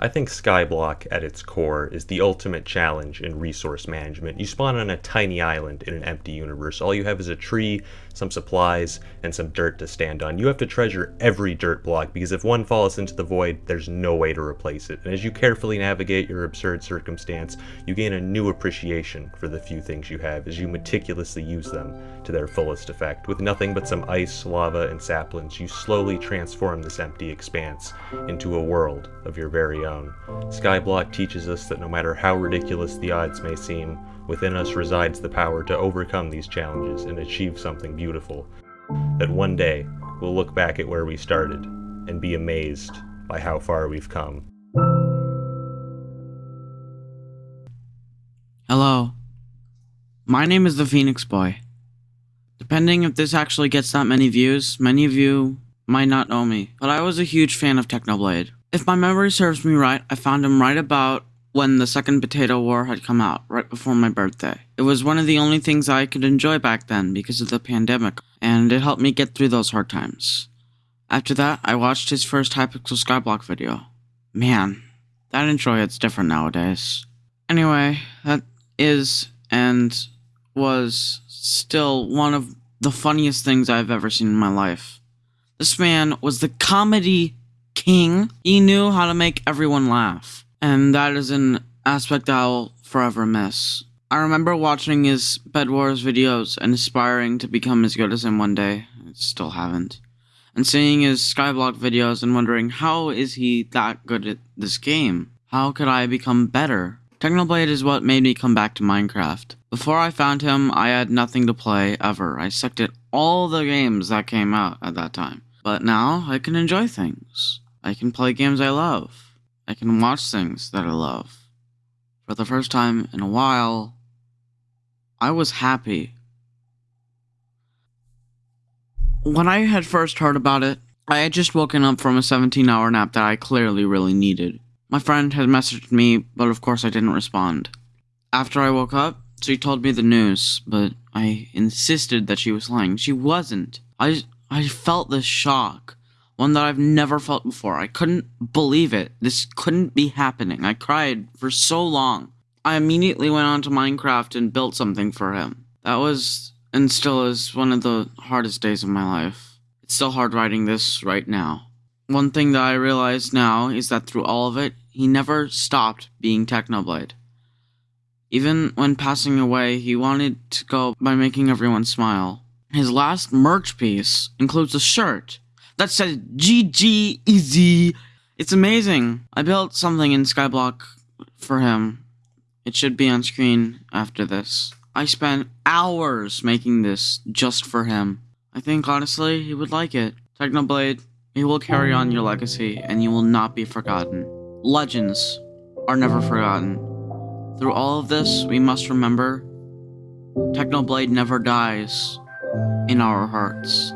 I think Skyblock at its core is the ultimate challenge in resource management. You spawn on a tiny island in an empty universe. All you have is a tree, some supplies, and some dirt to stand on. You have to treasure every dirt block because if one falls into the void, there's no way to replace it. And as you carefully navigate your absurd circumstance, you gain a new appreciation for the few things you have as you meticulously use them to their fullest effect. With nothing but some ice, lava, and saplings, you slowly transform this empty expanse into a world of your very own. Skyblock teaches us that no matter how ridiculous the odds may seem, within us resides the power to overcome these challenges and achieve something beautiful. That one day, we'll look back at where we started and be amazed by how far we've come. Hello. My name is the Phoenix Boy. Depending if this actually gets that many views, many of you might not know me, but I was a huge fan of Technoblade. If my memory serves me right, I found him right about when the second Potato War had come out, right before my birthday. It was one of the only things I could enjoy back then because of the pandemic, and it helped me get through those hard times. After that, I watched his first Hypixel Skyblock video. Man, that intro hits different nowadays. Anyway, that is and was still one of the funniest things I've ever seen in my life. This man was the comedy king. He knew how to make everyone laugh. And that is an aspect I'll forever miss. I remember watching his Bed Wars videos and aspiring to become as good as him one day. I still haven't. And seeing his Skyblock videos and wondering how is he that good at this game? How could I become better? Technoblade is what made me come back to Minecraft. Before I found him, I had nothing to play ever. I sucked at all the games that came out at that time. But now I can enjoy things. I can play games I love. I can watch things that I love. For the first time in a while, I was happy. When I had first heard about it, I had just woken up from a 17 hour nap that I clearly really needed. My friend had messaged me, but of course I didn't respond. After I woke up, she told me the news, but I insisted that she was lying. She wasn't. I, I felt this shock one that I've never felt before. I couldn't believe it. This couldn't be happening. I cried for so long. I immediately went on to Minecraft and built something for him. That was, and still is, one of the hardest days of my life. It's still hard writing this right now. One thing that I realize now is that through all of it, he never stopped being Technoblade. Even when passing away, he wanted to go by making everyone smile. His last merch piece includes a shirt that says GG Easy. It's amazing. I built something in Skyblock for him. It should be on screen after this. I spent hours making this just for him. I think honestly he would like it. Technoblade, he will carry on your legacy and you will not be forgotten. Legends are never forgotten. Through all of this, we must remember Technoblade never dies in our hearts.